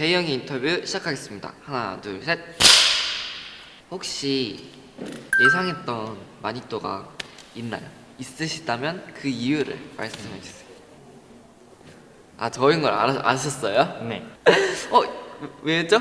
제이형의 인터뷰 시작하겠습니다. 하나, 둘, 셋. 혹시 예상했던 마니또가 있나요? 있으시다면 그 이유를 말씀해 주세요. 아 저인 걸 알아, 아셨어요? 네. 어 왜죠?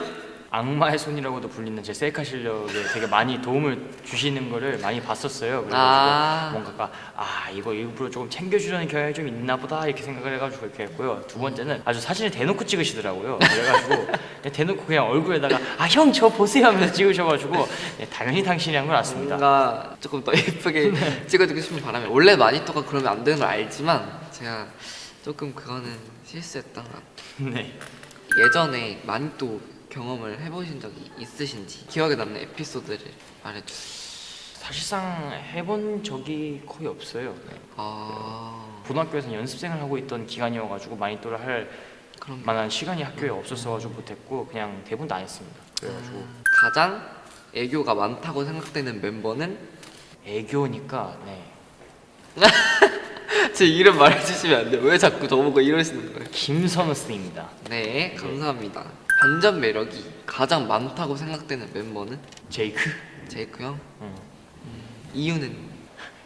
악마의 손이라고도 불리는 제 셀카 실력에 되게 많이 도움을 주시는 거를 많이 봤었어요. 그래가지고 아. 뭔가가 아 이거 일부러 조금 챙겨주려는 경향이 좀 있나 보다 이렇게 생각을 해가지고 이렇게 했고요. 두 번째는 아주 사진을 대놓고 찍으시더라고요. 그래가지고 대놓고 그냥 얼굴에다가 아 형 저 보세요 하면서 찍으셔가지고 네, 당연히 당신이 한 건 맞습니다. 뭔가 조금 더 예쁘게 찍어주고 싶은 바람에 원래 마니또가 그러면 안 되는 걸 알지만 제가 조금 그거는 실수했던 것 같아요. 네. 예전에 마니또 경험을 해보신 적이 있으신지 기억에 남는 에피소드를 말해주세요. 사실상 해본 적이 거의 없어요. 네. 아 고등학교에서 연습생을 하고 있던 기간이어가지고 마니또를 할 그럼 만한 시간이 학교에 없었어가지고 못했고 그냥 다안 했습니다. 그래가지고 가장 애교가 많다고 생각되는 멤버는 애교니까 네. 제 이름 말해주시면 안 돼요. 왜 자꾸 저보고 이러시는 거예요? 김선우 씨입니다. 네, 감사합니다. 반전 매력이 가장 많다고 생각되는 멤버는 제이크. 제이크 형. 응. 이유는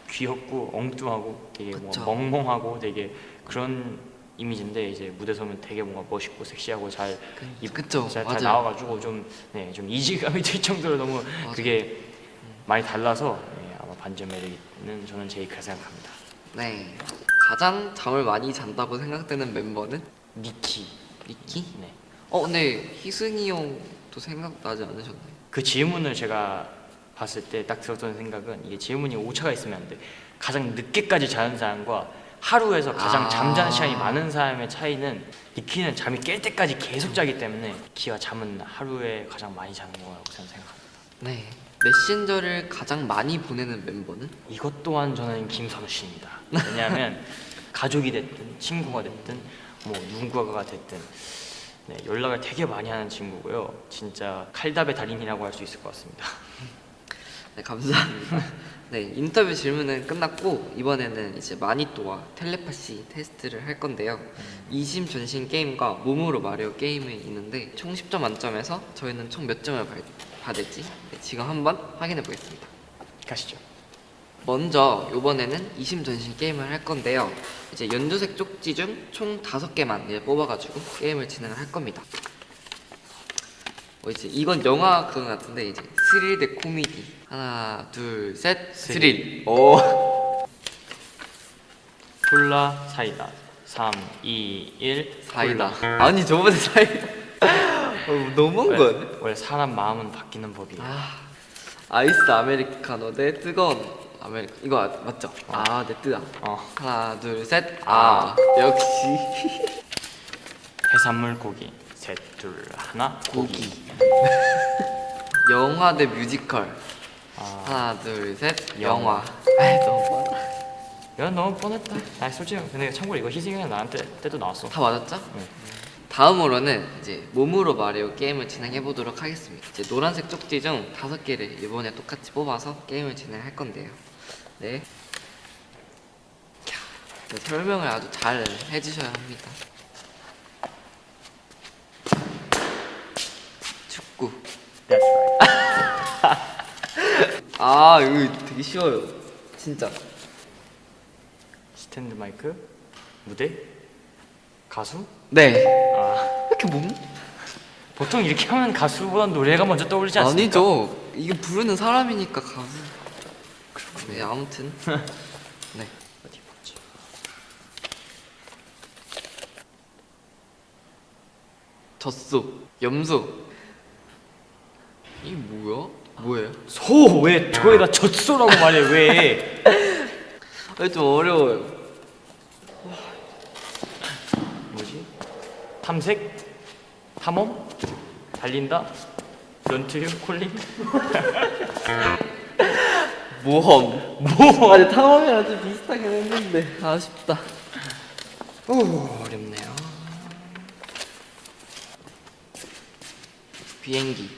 귀엽고 엉뚱하고 되게 뭐 그쵸. 멍멍하고 되게 그런 이미지인데 이제 무대 서면 되게 뭔가 멋있고 섹시하고 잘, 그, 입- 그쵸, 잘, 잘. 나와가지고 좀, 네, 좀 이질감이 들 정도로 너무 그게 많이 달라서 네, 아마 반전 매력은 저는 제이크라 생각합니다. 네, 가장 잠을 많이 잔다고 생각되는 멤버는 니키. 니키. 네. 어, 근데 희승이 형도 생각나지 않으셨나요? 그 질문을 제가 봤을 때 딱 들었던 생각은 이게 질문이 오차가 있으면 안 돼. 가장 늦게까지 자는 사람과 하루에서 가장 아. 잠자는 시간이 많은 사람의 차이는 니키는 잠이 깰 때까지 계속 자기 때문에 니키와 잠은 하루에 가장 많이 자는 거라고 저는 생각합니다. 네. 메신저를 가장 많이 보내는 멤버는? 이것 또한 저는 김선우 씨입니다. 왜냐하면 가족이 됐든 친구가 됐든 뭐 누군가가 됐든 네, 연락을 되게 많이 하는 친구고요. 진짜 칼답의 달인이라고 할 수 있을 것 같습니다. 네, 감사합니다. 네, 인터뷰 질문은 끝났고 이번에는 이제 마니또와 텔레파시 테스트를 할 건데요. 이심 전신 게임과 몸으로 마리오 게임이 있는데 총 10점 만점에서 저희는 총 몇 점을 받- 받을지 네, 지금 한번 확인해 보겠습니다. 가시죠. 먼저 이번에는 이심 전신 게임을 할 건데요. 이제 연두색 쪽지 중 총 다섯 개만 이제 뽑아가지고 게임을 진행을 할 겁니다. 어, 이제 이건 영화 그런 것 같은데 이제 스릴 대 코미디. 하나 둘 셋. 스릴. 오. 콜라 사이다. 3, 2, 1 사이다. 아니 저번에 사이다. 어, 너무한 거 원래, 원래 사람 마음은 바뀌는 법이에요. 아 아이스 아메리카노. 대 뜨거운 아메리카 이거 아- 맞죠? 아네 뜨다 어, 하나 둘셋아. 역시. 해산물 고기. 셋, 둘, 하나 고기, 영화 대 뮤지컬. 아, 하나 둘 셋. 영화. 아이 너무 많아 야 너무 뻔했다. 아 솔직히 근데 참고로 이거 희승이랑 나한테 때도 나왔어. 다 맞았죠? 네. 다음으로는 이제 몸으로 마리오 게임을 진행해 보도록 하겠습니다. 이제 노란색 쪽지 중 다섯 개를 이번에 똑같이 뽑아서 게임을 진행할 건데요. 네. 캬, 네, 설명을 아주 잘 해주셔야 합니다. 축구. 아 이거 되게 쉬워요. 진짜. 스탠드 마이크 무대 가수 네. 아 이렇게 몸? 보통 이렇게 하면 가수보다 노래가 먼저 떠오르지 않습니까? 아니죠. 이게 부르는 사람이니까 가수. 그렇군요. 네, 아무튼. 네. 어디 보지 젖소, 염소. 이게 뭐야? 뭐예요? 소 왜 저에다 젖소라고 말해 왜 아, 좀 어려워요. 뭐지? 탐색? 탐험? 달린다? 연투유? 콜링? 모험. 뭐? 아니 탐험이랑 좀 비슷하긴 했는데 아쉽다. 오 어렵네요. 비행기.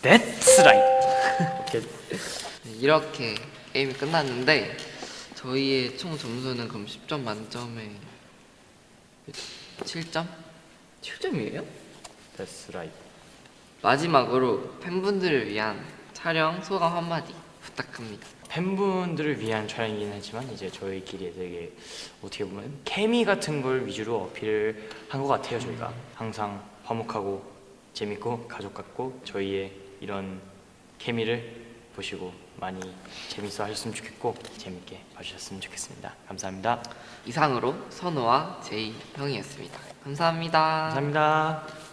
That's right 오케이 네, 이렇게 게임이 끝났는데 저희의 총 점수는 그럼 10점 만점에 7점? 7점이에요? That's right. 마지막으로 팬분들을 위한 촬영 소감 한마디 부탁합니다. 팬분들을 위한 촬영이긴 하지만 이제 저희끼리 되게 어떻게 보면 케미 같은 걸 위주로 어필을 한 것 같아요 저희가. 항상 화목하고 재밌고 가족 같고 저희의 이런 케미를 보시고 많이 재밌어 하셨으면 좋겠고 재밌게 봐주셨으면 좋겠습니다. 감사합니다. 이상으로 선우와 제이 형이었습니다. 감사합니다. 감사합니다